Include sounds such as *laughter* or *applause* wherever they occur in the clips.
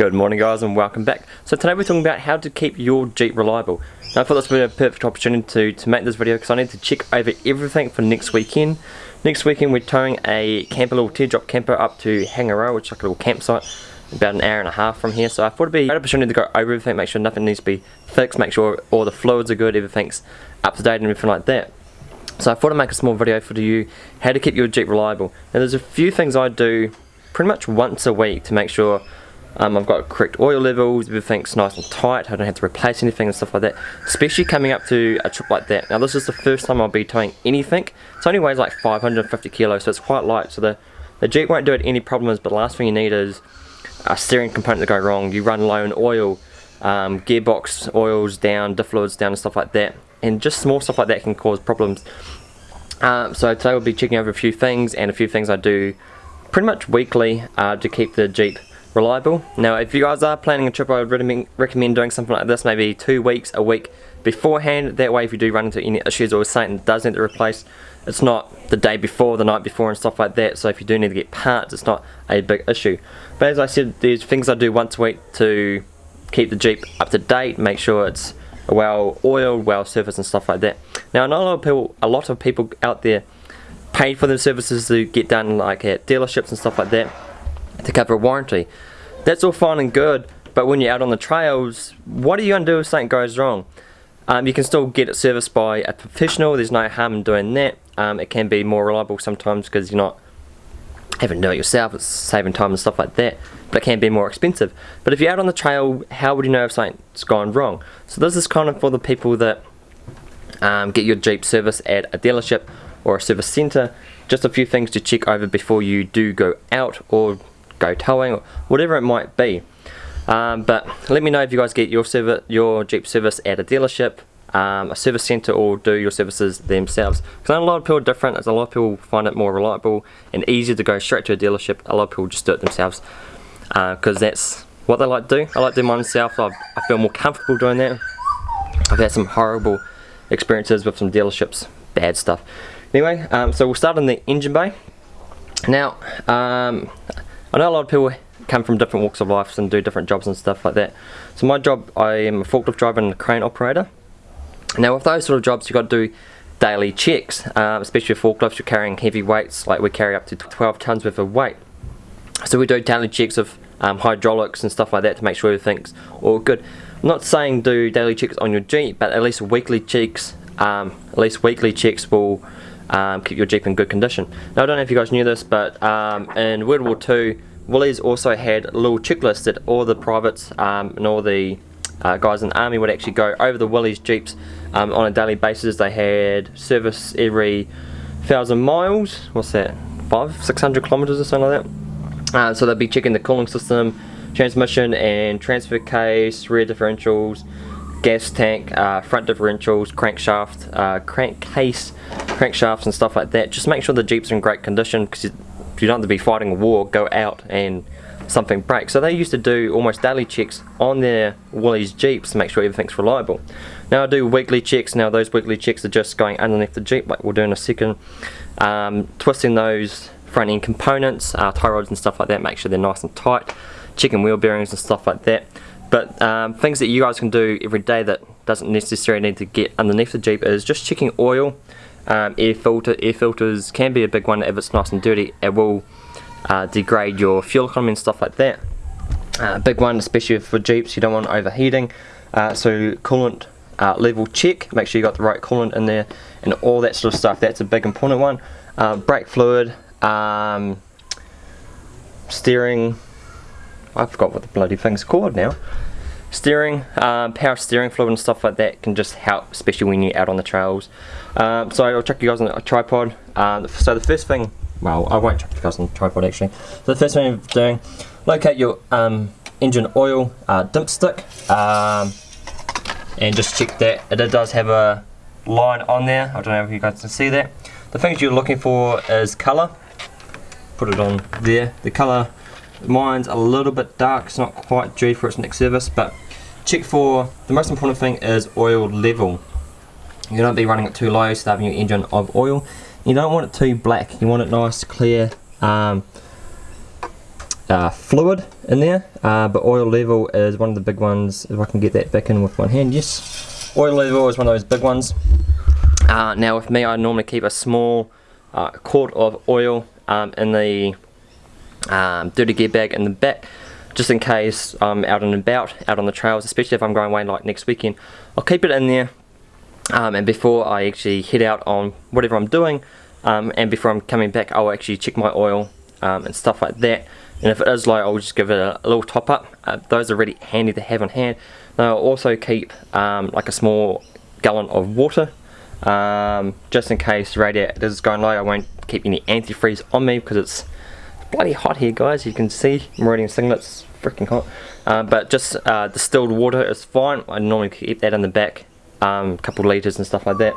Good morning guys and welcome back. So today we're talking about how to keep your Jeep reliable. Now I thought this would be a perfect opportunity to, to make this video because I need to check over everything for next weekend. Next weekend we're towing a camper, little teardrop camper up to Hangaroa, which is like a little campsite about an hour and a half from here. So I thought it'd be a great opportunity to go over everything, make sure nothing needs to be fixed, make sure all the fluids are good, everything's up to date and everything like that. So I thought I'd make a small video for you how to keep your Jeep reliable. Now there's a few things I do pretty much once a week to make sure um, I've got correct oil levels, everything's nice and tight, I don't have to replace anything and stuff like that. Especially coming up to a trip like that. Now this is the first time I'll be towing anything. It only weighs like 550 kilos, so it's quite light. So the, the Jeep won't do it any problems, but the last thing you need is a steering component to go wrong. You run low on oil, um, gearbox oils down, diff fluids down and stuff like that. And just small stuff like that can cause problems. Um, so today we'll be checking over a few things and a few things I do pretty much weekly uh, to keep the Jeep reliable. Now if you guys are planning a trip I would recommend doing something like this maybe two weeks, a week beforehand. That way if you do run into any issues or something does need to replace it's not the day before, the night before and stuff like that so if you do need to get parts it's not a big issue. But as I said there's things I do once a week to keep the Jeep up to date, make sure it's well oiled, well serviced and stuff like that. Now know a lot of people, a lot of people out there pay for their services to get done like at dealerships and stuff like that to cover a warranty. That's all fine and good, but when you're out on the trails, what are you going to do if something goes wrong? Um, you can still get it serviced by a professional, there's no harm in doing that. Um, it can be more reliable sometimes because you're not having to do it yourself, it's saving time and stuff like that, but it can be more expensive. But if you're out on the trail, how would you know if something's gone wrong? So this is kind of for the people that um, get your Jeep service at a dealership or a service centre. Just a few things to check over before you do go out or go towing, or whatever it might be. Um, but let me know if you guys get your service, your Jeep service at a dealership, um, a service centre, or do your services themselves. Because a lot of people are different. A lot of people find it more reliable and easier to go straight to a dealership. A lot of people just do it themselves because uh, that's what they like to do. I like to do mine myself. I, I feel more comfortable doing that. I've had some horrible experiences with some dealerships, bad stuff. Anyway, um, so we'll start in the engine bay. Now, um, I know a lot of people come from different walks of life and do different jobs and stuff like that. So my job, I am a forklift driver and a crane operator. Now with those sort of jobs, you've got to do daily checks, um, especially with forklifts, you're carrying heavy weights, like we carry up to 12 tons worth of weight. So we do daily checks of um, hydraulics and stuff like that to make sure everything's all good. I'm not saying do daily checks on your Jeep, but at least weekly checks, um, at least weekly checks will um, keep your Jeep in good condition. Now I don't know if you guys knew this, but um, in World War II, Willys also had a little checklist that all the privates um, and all the uh, guys in the army would actually go over the Willys Jeeps um, on a daily basis. They had service every thousand miles, what's that, five, six hundred kilometers or something like that. Uh, so they'd be checking the cooling system, transmission and transfer case, rear differentials, gas tank, uh, front differentials, crankshaft, uh, crankcase, crankshafts and stuff like that. Just make sure the Jeeps are in great condition because you, you don't have to be fighting a war, go out and something breaks. So they used to do almost daily checks on their Willys Jeeps to make sure everything's reliable. Now I do weekly checks. Now those weekly checks are just going underneath the Jeep like we'll do in a second. Um, twisting those front end components, uh, tie rods and stuff like that, make sure they're nice and tight. Checking wheel bearings and stuff like that. But um, things that you guys can do every day that doesn't necessarily need to get underneath the Jeep is just checking oil. Um, air filter, air filters can be a big one if it's nice and dirty. It will uh, degrade your fuel economy and stuff like that. Uh, big one, especially for Jeeps, you don't want overheating. Uh, so coolant uh, level check, make sure you got the right coolant in there and all that sort of stuff. That's a big important one. Uh, brake fluid, um, steering, I forgot what the bloody thing's called now. Steering, um, power steering fluid and stuff like that can just help, especially when you're out on the trails. Um, so I'll chuck you guys on a tripod. Uh, so the first thing, well, I won't chuck you guys on a tripod actually. So the first thing you're doing, locate your um, engine oil uh, dipstick um, and just check that. It does have a line on there. I don't know if you guys can see that. The things you're looking for is colour. Put it on there. The colour Mine's a little bit dark, it's not quite due for its next service, but check for, the most important thing is oil level. You don't be running it too low, starving your engine of oil. You don't want it too black, you want it nice, clear, um, uh, fluid in there, uh, but oil level is one of the big ones. If I can get that back in with one hand, yes. Oil level is one of those big ones. Uh, now with me, I normally keep a small uh, quart of oil um, in the um, dirty gear bag in the back just in case I'm out and about, out on the trails, especially if I'm going away like next weekend. I'll keep it in there um, and before I actually head out on whatever I'm doing um, and before I'm coming back I'll actually check my oil um, and stuff like that and if it is low I'll just give it a, a little top up. Uh, those are really handy to have on hand. I'll also keep um, like a small gallon of water um, just in case radiator is going low I won't keep any antifreeze on me because it's bloody hot here guys. You can see Meridian singlets freaking hot. Uh, but just uh, distilled water is fine. I normally keep that in the back a um, couple litres and stuff like that.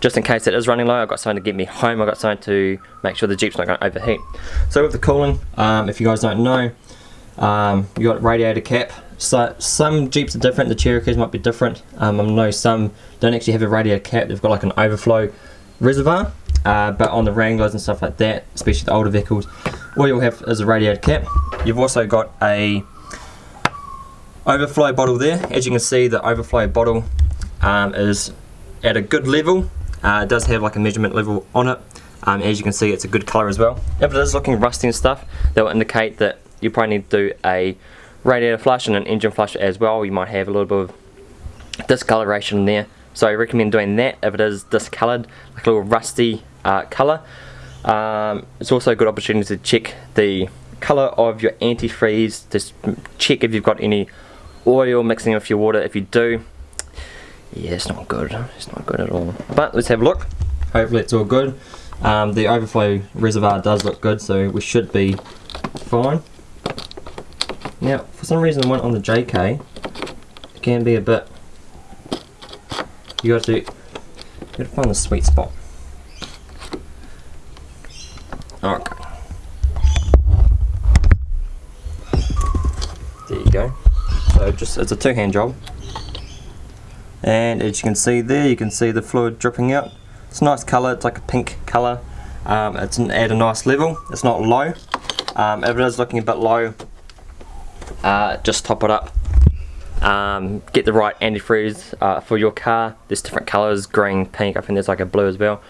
Just in case it is running low I've got something to get me home. I've got something to make sure the Jeep's not going to overheat. So with the cooling um, if you guys don't know um, you got radiator cap. So some Jeeps are different. The Cherokees might be different. Um, I know some don't actually have a radiator cap. They've got like an overflow reservoir uh, but on the Wranglers and stuff like that especially the older vehicles all you'll have is a radiator cap. You've also got a overflow bottle there. As you can see, the overflow bottle um, is at a good level. Uh, it does have like a measurement level on it. Um, as you can see, it's a good color as well. If it is looking rusty and stuff, that will indicate that you probably need to do a radiator flush and an engine flush as well. You might have a little bit of discoloration there. So I recommend doing that if it is discolored, like a little rusty uh, color. Um, it's also a good opportunity to check the color of your antifreeze, just check if you've got any oil mixing with your water. If you do, yeah, it's not good. It's not good at all. But let's have a look. Hopefully it's all good. Um, the overflow reservoir does look good, so we should be fine. Now, for some reason the one on the JK can be a bit, you got to, you got to find the sweet spot. Okay. There you go. So just it's a two-hand job. And as you can see there, you can see the fluid dripping out. It's a nice colour, it's like a pink colour. Um, it's at a nice level, it's not low. Um, if it is looking a bit low, uh, just top it up. Um, get the right antifreeze uh, for your car. There's different colours, green, pink, I think there's like a blue as well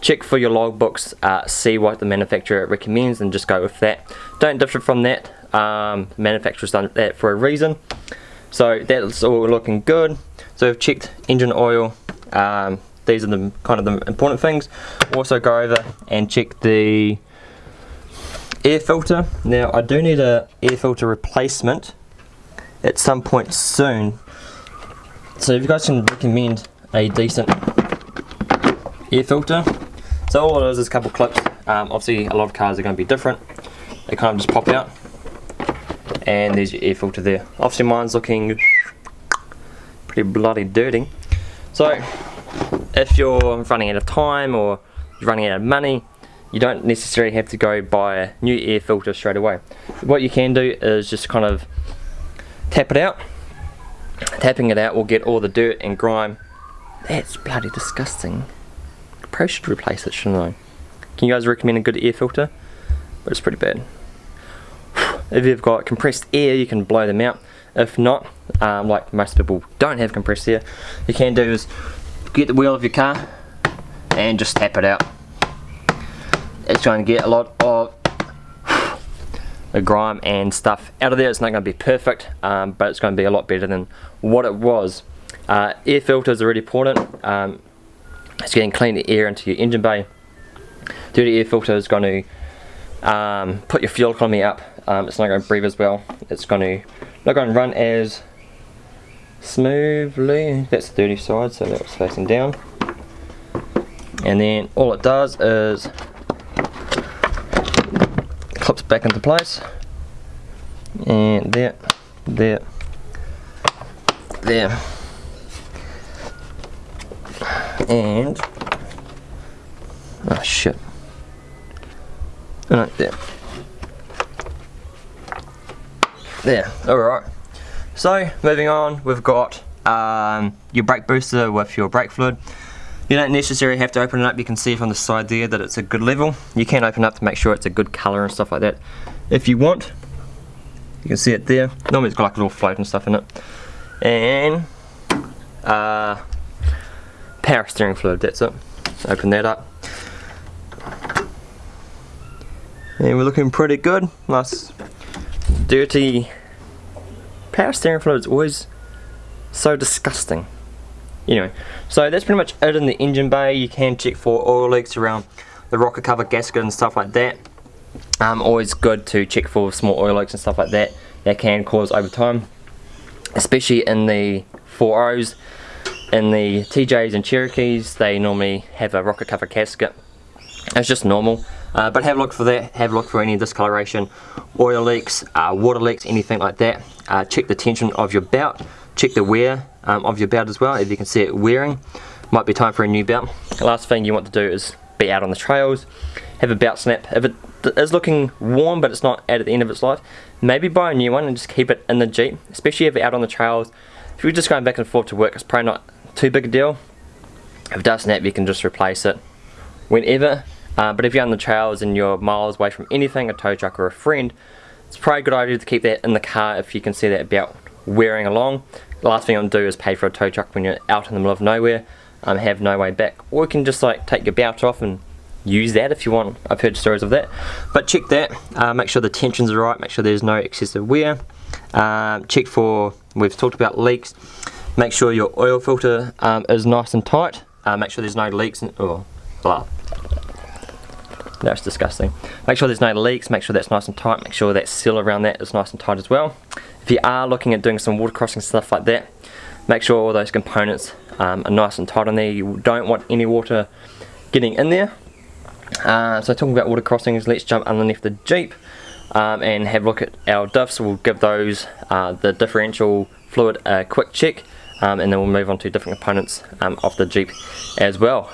check for your logbooks, uh, see what the manufacturer recommends and just go with that. Don't differ from that, um, manufacturer's done that for a reason. So that's all looking good. So I've checked engine oil, um, these are the kind of the important things. Also go over and check the air filter. Now I do need a air filter replacement at some point soon. So if you guys can recommend a decent air filter so all it is is a couple clips. Um, obviously a lot of cars are going to be different. They kind of just pop out. And there's your air filter there. Obviously mine's looking pretty bloody dirty. So if you're running out of time or you're running out of money, you don't necessarily have to go buy a new air filter straight away. What you can do is just kind of tap it out. Tapping it out will get all the dirt and grime. That's bloody disgusting probably should replace it, shouldn't I? Can you guys recommend a good air filter? But it's pretty bad. *sighs* If you've got compressed air, you can blow them out. If not, um, like most people don't have compressed air, you can do is get the wheel of your car and just tap it out. It's going to get a lot of *sighs* the grime and stuff out of there. It's not going to be perfect, um, but it's going to be a lot better than what it was. Uh, air filters are really important. Um, it's getting clean air into your engine bay. Dirty air filter is going to um, put your fuel economy up. Um, it's not going to breathe as well. It's going to not going to run as smoothly. That's the dirty side, so that's facing down. And then all it does is clips back into place. And there, there, there and oh shit. Right there. There alright. So moving on we've got um, your brake booster with your brake fluid. You don't necessarily have to open it up. You can see from the side there that it's a good level. You can open up to make sure it's a good color and stuff like that. If you want You can see it there. Normally it's got like a little float and stuff in it. And uh, power steering fluid, that's it. Open that up. And we're looking pretty good. Nice dirty power steering fluid is always so disgusting. Anyway, so that's pretty much it in the engine bay. You can check for oil leaks around the rocker cover gasket and stuff like that. Um, always good to check for small oil leaks and stuff like that that can cause over time especially in the 4.0s in the TJs and Cherokees they normally have a rocker cover gasket. It's just normal. Uh, but have a look for that. Have a look for any discoloration oil leaks uh, water leaks anything like that. Uh, check the tension of your belt check the wear um, of your belt as well. If you can see it wearing might be time for a new belt last thing you want to do is be out on the trails. Have a belt snap. If it is looking warm but it's not at the end of its life maybe buy a new one and just keep it in the Jeep especially if you're out on the trails. If you're just going back and forth to work it's probably not too big a deal. If it does snap you can just replace it whenever. Uh, but if you're on the trails and you're miles away from anything a tow truck or a friend it's probably a good idea to keep that in the car if you can see that belt wearing along. The last thing you want to do is pay for a tow truck when you're out in the middle of nowhere um, have no way back. Or you can just like take your belt off and use that if you want. I've heard stories of that. But check that, uh, make sure the tensions are right, make sure there's no excessive wear. Um, check for, we've talked about leaks, make sure your oil filter um, is nice and tight, uh, make sure there's no leaks, and, oh, blah. That's disgusting. Make sure there's no leaks, make sure that's nice and tight, make sure that seal around that is nice and tight as well. If you are looking at doing some water crossing stuff like that, make sure all those components um, are nice and tight on there. You don't want any water getting in there uh, so talking about water crossings, let's jump underneath the Jeep um, and have a look at our diffs. We'll give those uh, the differential fluid a quick check um, and then we'll move on to different components um, of the Jeep as well.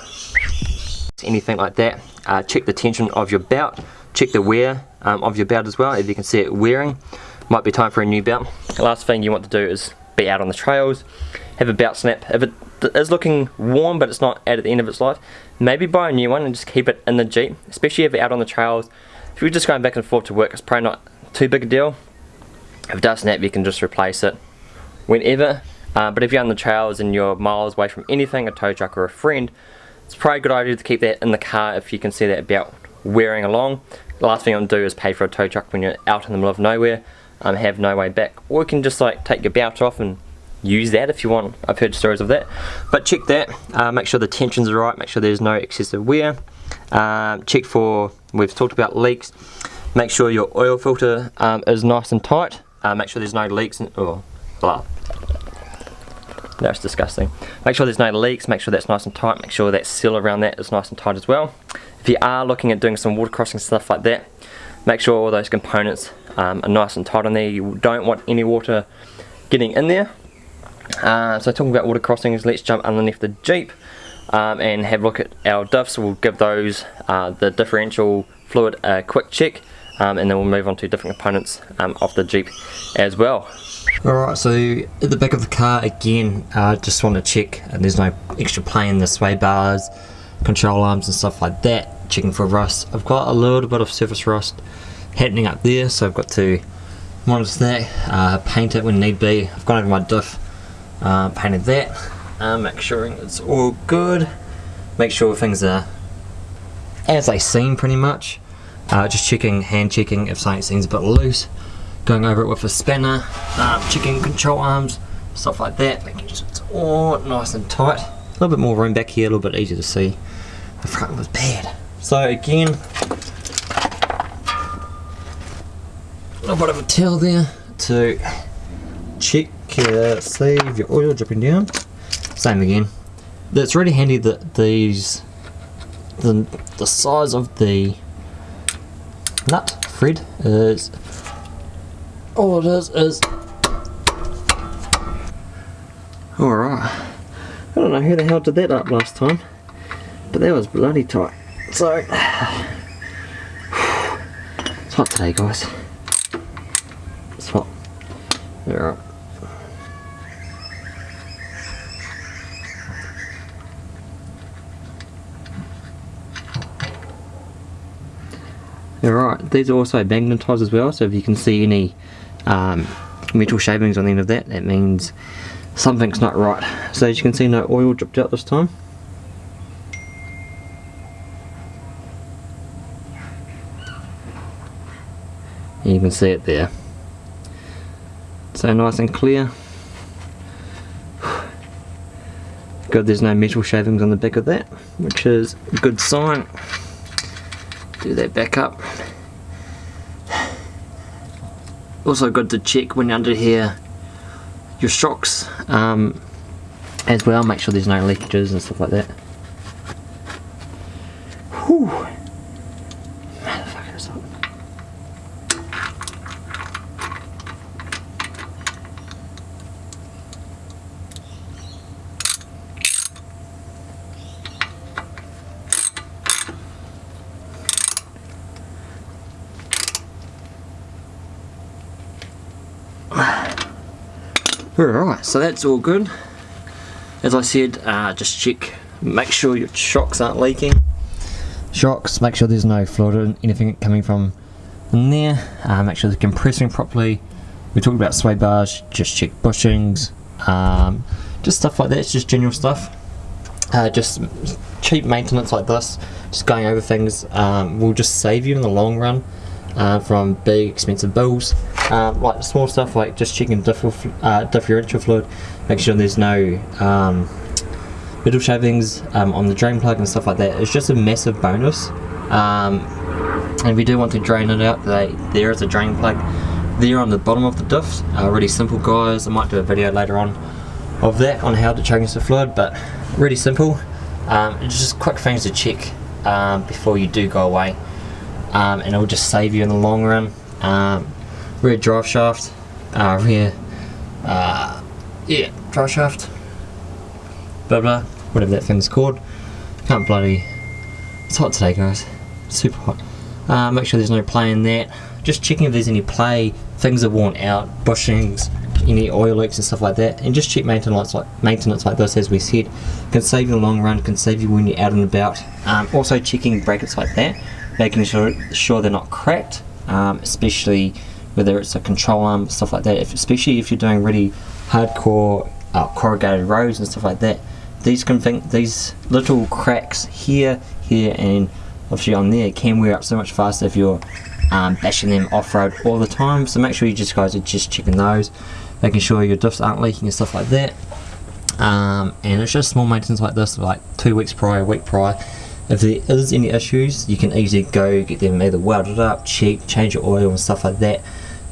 Anything like that, uh, check the tension of your belt, check the wear um, of your belt as well, if you can see it wearing. Might be time for a new belt. The last thing you want to do is be out on the trails, have a belt snap. If it is looking warm but it's not at the end of its life, maybe buy a new one and just keep it in the Jeep, especially if you're out on the trails. If you're just going back and forth to work, it's probably not too big a deal. If it does snap, you can just replace it whenever. Uh, but if you're on the trails and you're miles away from anything, a tow truck or a friend, it's probably a good idea to keep that in the car if you can see that belt wearing along. The last thing want to do is pay for a tow truck when you're out in the middle of nowhere, um, have no way back. Or you can just like take your belt off and use that if you want. I've heard stories of that. But check that, uh, make sure the tensions are right, make sure there's no excessive wear. Um, check for, we've talked about leaks, make sure your oil filter um, is nice and tight. Uh, make sure there's no leaks, and, oh, blah. That's disgusting. Make sure there's no leaks, make sure that's nice and tight, make sure that seal around that is nice and tight as well. If you are looking at doing some water crossing stuff like that, make sure all those components um, are nice and tight on there. You don't want any water getting in there. Uh, so talking about water crossings, let's jump underneath the Jeep um, and have a look at our diffs. We'll give those uh, the differential fluid a quick check um, and then we'll move on to different components um, of the Jeep as well. Alright, so at the back of the car again, I uh, just want to check and there's no extra play in the sway bars, control arms and stuff like that, checking for rust. I've got a little bit of surface rust happening up there so I've got to monitor that, uh, paint it when need be. I've gone over my diff uh, painted that uh, make sure it's all good make sure things are as they seem pretty much uh, just checking hand checking if something seems a bit loose going over it with a spanner um, checking control arms stuff like that making sure it's all nice and tight a little bit more room back here a little bit easier to see the front was bad so again a little bit of a towel there to check uh, save your oil dripping down. Same again. It's really handy that these, the, the size of the nut thread is, all it is is, alright. I don't know who the hell did that up last time, but that was bloody tight. So, *sighs* it's hot today guys. It's hot. Alright. Alright, these are also magnetised as well, so if you can see any um, metal shavings on the end of that, that means something's not right. So as you can see no oil dripped out this time. You can see it there. So nice and clear. Good there's no metal shavings on the back of that, which is a good sign. Do that back up. Also good to check when you're under here your shocks um, as well, make sure there's no leakages and stuff like that. Alright, so that's all good. As I said, uh, just check, make sure your shocks aren't leaking. Shocks, make sure there's no fluid or anything coming from in there. Uh, make sure they're compressing properly. We talked about sway bars, just check bushings, um, just stuff like that, it's just general stuff. Uh, just cheap maintenance like this, just going over things um, will just save you in the long run uh, from big expensive bills. Um, like small stuff like just checking differ, uh, differential fluid, make sure there's no um, metal shavings um, on the drain plug and stuff like that. It's just a massive bonus. Um, and if you do want to drain it out, they, there is a drain plug there on the bottom of the diff. Uh, really simple guys, I might do a video later on of that on how to change the fluid, but really simple. Um, it's just quick things to check um, before you do go away and it will just save you in the long run. Um, rear drive shaft, uh, rear, uh, yeah, drive shaft, blah blah, whatever that thing's called. Can't bloody, it's hot today guys, super hot. Uh, make sure there's no play in that. Just checking if there's any play, things are worn out, bushings, any oil leaks and stuff like that and just cheap maintenance like maintenance like this as we said can save you in the long run can save you when you're out and about um, also checking brackets like that making sure, sure they're not cracked, um, especially whether it's a control arm, stuff like that, if, especially if you're doing really hardcore uh, corrugated rows and stuff like that. These can think, these little cracks here, here, and obviously on there can wear up so much faster if you're um, bashing them off-road all the time. So make sure you just guys are just checking those, making sure your diffs aren't leaking and stuff like that. Um, and it's just small maintenance like this, like two weeks prior, week prior, if there is any issues, you can easily go get them either welded up, check, change your oil and stuff like that.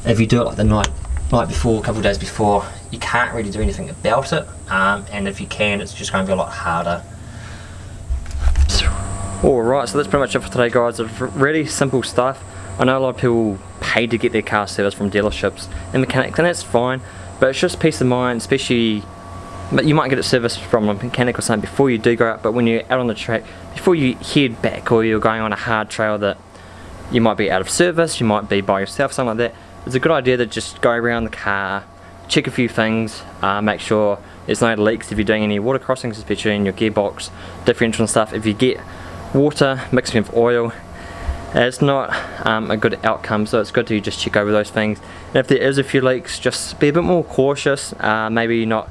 If you do it like the night night before, a couple days before, you can't really do anything about it. Um, and if you can, it's just going to be a lot harder. Alright, so that's pretty much it for today guys. It's really simple stuff. I know a lot of people pay to get their car serviced from dealerships and mechanics and that's fine, but it's just peace of mind, especially but you might get it serviced from a mechanic or something before you do go out but when you're out on the track before you head back or you're going on a hard trail that you might be out of service you might be by yourself something like that it's a good idea to just go around the car check a few things uh, make sure there's no leaks if you're doing any water crossings especially in your gearbox differential and stuff. If you get water mixed with oil it's not um, a good outcome so it's good to just check over those things. And if there is a few leaks just be a bit more cautious uh, maybe not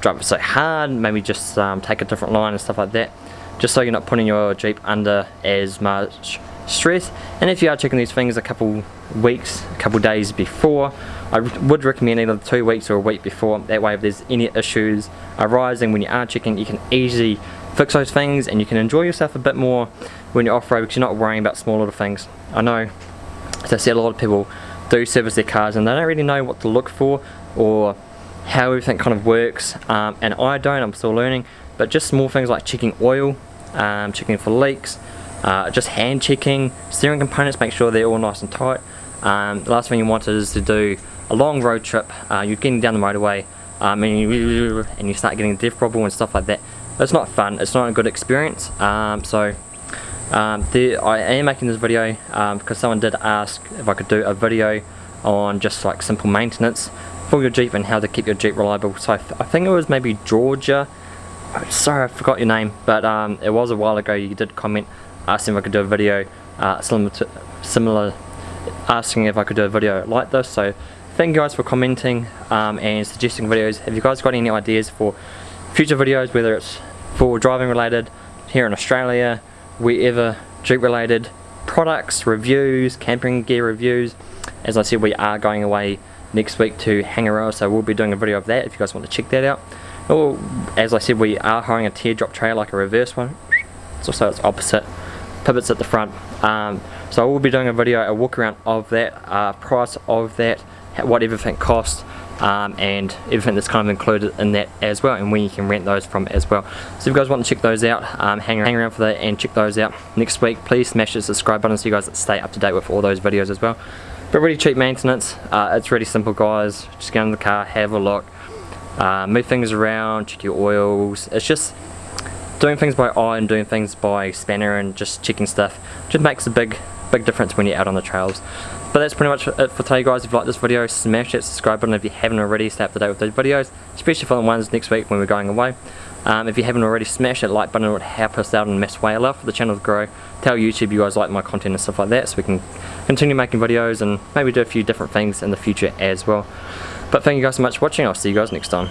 drive it so hard, maybe just um, take a different line and stuff like that, just so you're not putting your Jeep under as much stress. And if you are checking these things a couple weeks, a couple days before, I would recommend either two weeks or a week before. That way if there's any issues arising when you are checking, you can easily fix those things and you can enjoy yourself a bit more when you're off-road because you're not worrying about small little things. I know, as I said, a lot of people do service their cars and they don't really know what to look for or how everything kind of works um, and I don't, I'm still learning but just small things like checking oil, um, checking for leaks, uh, just hand checking, steering components, make sure they're all nice and tight. Um, the last thing you want is to do a long road trip, uh, you're getting down the motorway um, and, you, and you start getting a diff problem and stuff like that. It's not fun, it's not a good experience um, so um, I am making this video um, because someone did ask if I could do a video on just like simple maintenance for your Jeep and how to keep your Jeep reliable. So I, th I think it was maybe Georgia. Sorry, I forgot your name, but um, it was a while ago. You did comment asking if I could do a video uh, similar, to, similar, asking if I could do a video like this. So thank you guys for commenting um, and suggesting videos. Have you guys got any ideas for future videos, whether it's for driving related, here in Australia, wherever, Jeep related, products, reviews, camping gear reviews. As I said, we are going away next week to Hangaroa, so we'll be doing a video of that if you guys want to check that out. Or, as I said, we are hiring a teardrop trailer, like a reverse one. Also its opposite, pivots at the front. Um, so I will be doing a video, a walk around of that, uh, price of that, what everything costs, um, and everything that's kind of included in that as well and where you can rent those from as well. So if you guys want to check those out um, hang, hang around for that and check those out next week please smash the subscribe button so you guys stay up to date with all those videos as well. But really cheap maintenance uh, it's really simple guys. Just get in the car have a look uh, move things around check your oils. It's just doing things by eye and doing things by spanner and just checking stuff just makes a big big difference when you're out on the trails but that's pretty much it for today guys. If you like this video, smash that subscribe button if you haven't already. Stay up to date with those videos, especially for the ones next week when we're going away. Um, if you haven't already, smash that like button. It would help us out in a massive way. Love for the channel to grow. Tell YouTube you guys like my content and stuff like that so we can continue making videos and maybe do a few different things in the future as well. But thank you guys so much for watching. I'll see you guys next time.